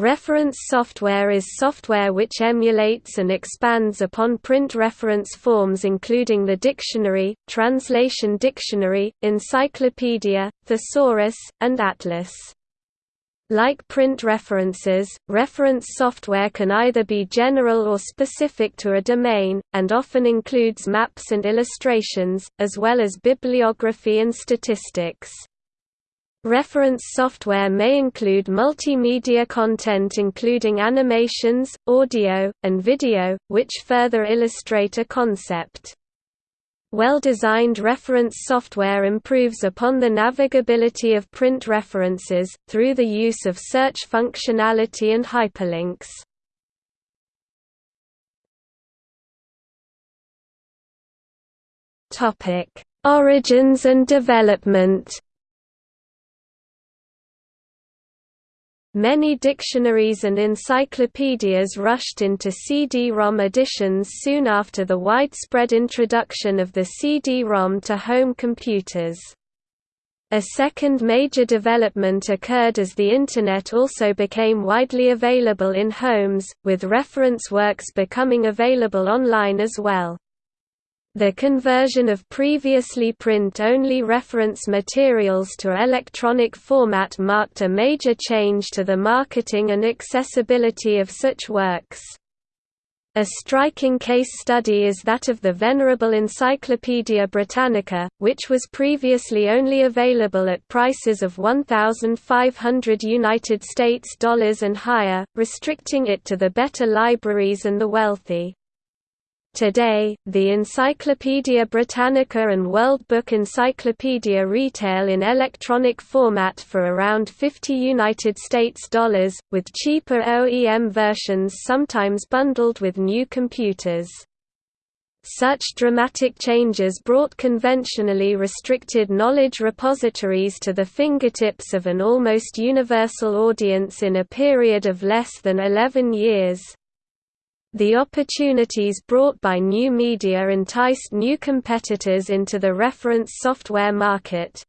Reference software is software which emulates and expands upon print reference forms including the dictionary, translation dictionary, encyclopedia, thesaurus, and atlas. Like print references, reference software can either be general or specific to a domain, and often includes maps and illustrations, as well as bibliography and statistics. Reference software may include multimedia content including animations, audio, and video, which further illustrate a concept. Well-designed reference software improves upon the navigability of print references, through the use of search functionality and hyperlinks. Origins and development Many dictionaries and encyclopedias rushed into CD-ROM editions soon after the widespread introduction of the CD-ROM to home computers. A second major development occurred as the Internet also became widely available in homes, with reference works becoming available online as well. The conversion of previously print-only reference materials to electronic format marked a major change to the marketing and accessibility of such works. A striking case study is that of the venerable Encyclopaedia Britannica, which was previously only available at prices of 1,500 United States dollars and higher, restricting it to the better libraries and the wealthy. Today, the Encyclopaedia Britannica and World Book Encyclopedia retail in electronic format for around 50 United States dollars, with cheaper OEM versions sometimes bundled with new computers. Such dramatic changes brought conventionally restricted knowledge repositories to the fingertips of an almost universal audience in a period of less than 11 years. The opportunities brought by new media enticed new competitors into the reference software market.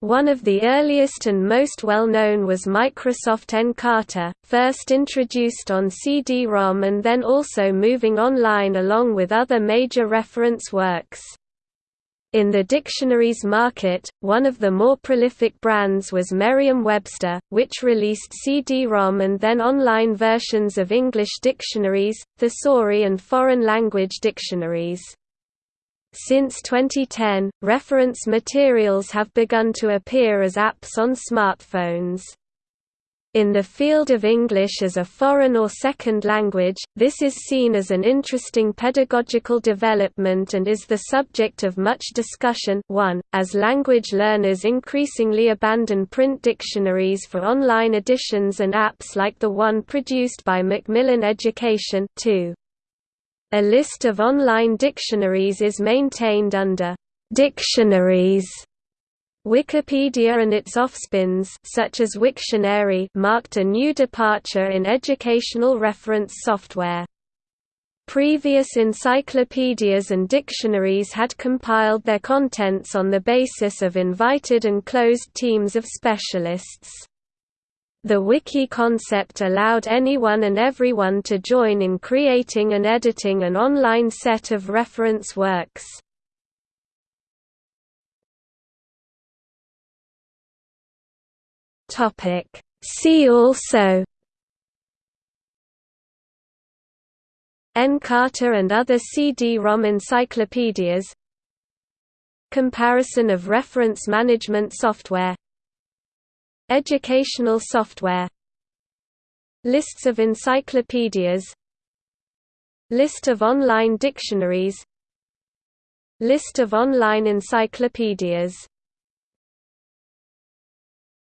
One of the earliest and most well-known was Microsoft Encarta, first introduced on CD-ROM and then also moving online along with other major reference works. In the dictionaries market, one of the more prolific brands was Merriam-Webster, which released CD-ROM and then online versions of English dictionaries, thesauri and foreign language dictionaries. Since 2010, reference materials have begun to appear as apps on smartphones. In the field of English as a foreign or second language, this is seen as an interesting pedagogical development and is the subject of much discussion 1, as language learners increasingly abandon print dictionaries for online editions and apps like the one produced by Macmillan Education 2. A list of online dictionaries is maintained under «Dictionaries» Wikipedia and its offspins such as Wiktionary marked a new departure in educational reference software. Previous encyclopedias and dictionaries had compiled their contents on the basis of invited and closed teams of specialists. The wiki concept allowed anyone and everyone to join in creating and editing an online set of reference works. Topic. See also Encarta and other CD-ROM encyclopedias Comparison of reference management software Educational software Lists of encyclopedias List of online dictionaries List of online encyclopedias